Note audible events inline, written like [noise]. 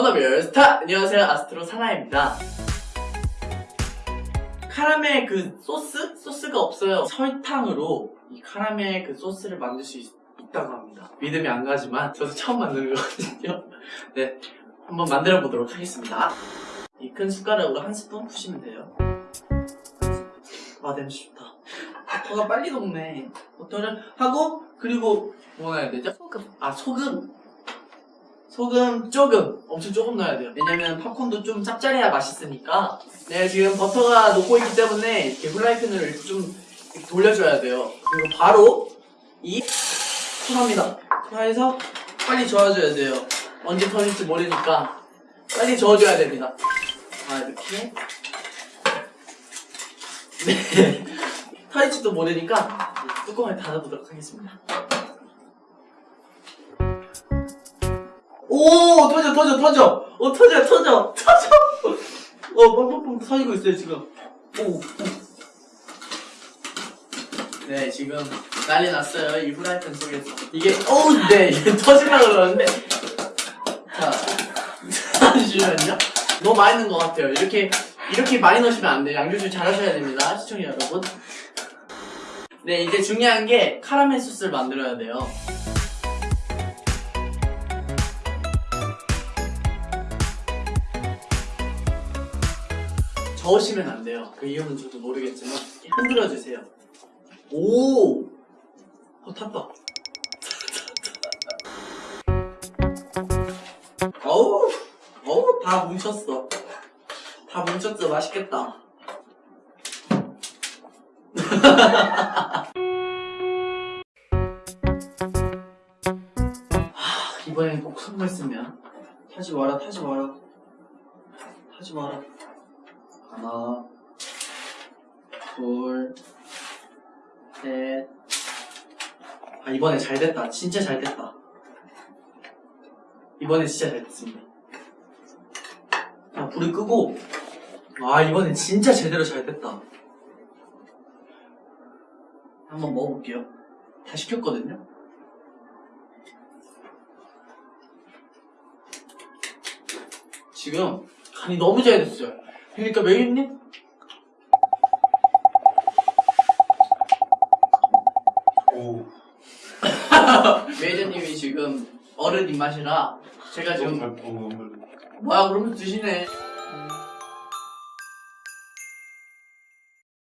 워너별 스타! 안녕하세요. 아스트로 산하입니다. 카라멜 그 소스? 소스가 없어요. 설탕으로 이 카라멜 그 소스를 만들 수 있, 있다고 합니다. 믿음이 안 가지만 저도 처음 만드는 거거든요. [laughs] 네 한번 만들어 보도록 하겠습니다. 이 큰 숟가락으로 한 스푼 푸시면 돼요. 아 냄새 좋다. 버터가 빨리 녹네. 버터를 하고 그리고 뭐 넣어야 되죠? 소금. 아 소금 소금 조금 엄청 조금 넣어야 돼요. 왜냐면 팝콘도 좀 짭짤해야 맛있으니까. 네 지금 버터가 녹고 있기 때문에 이렇게 후라이팬을 좀 돌려줘야 돼요. 그리고 바로 이 투하입니다. 투하해서 빨리 저어줘야 돼요. 언제 터질지 모르니까 빨리 저어줘야 됩니다. 자 이렇게. 네. [laughs] 터질지도 모르니까 뚜껑을 닫아보도록 하겠습니다 오 터져 터져 터져. 어 터져 터져 터져. 어 뻥뻥뻥 터지고 있어요 지금. 오, 오. 네 지금 난리 났어요. 이 후라이팬 속에서. 이게 어우 네 [laughs] 터지려고 그러는데. 자 [laughs] 잠시만요. 너무 많이 넣은 것 같아요. 이렇게 이렇게 많이 넣으시면 안 돼요. 양조절 잘 하셔야 됩니다. 시청자 여러분. 네 이제 중요한 게 카라멜 소스를 만들어야 돼요 저으시면 안 돼요. 그 이유는 저도 모르겠지만 흔들어 주세요. 오, 어 탔다. [laughs] 어우, 어우 다 뭉쳤어. 다 뭉쳤어. 맛있겠다. 하, [laughs] 이번엔 꼭 선물 쓰면 타지 마라, 타지 마라, 타지 마라. 하나, 둘, 셋. 아, 이번에 잘 됐다. 진짜 잘 됐다. 이번에 진짜 잘 됐습니다. 자, 불을 끄고. 아, 이번에 진짜 제대로 잘 됐다. 한번 먹어볼게요. 다 시켰거든요? 지금 간이 너무 잘 됐어요. 그러니까 메이님 오, 메이저님이 지금 어른 입맛이라 제가 지금 잘, 어, 너무 잘. 뭐야 그러면 드시네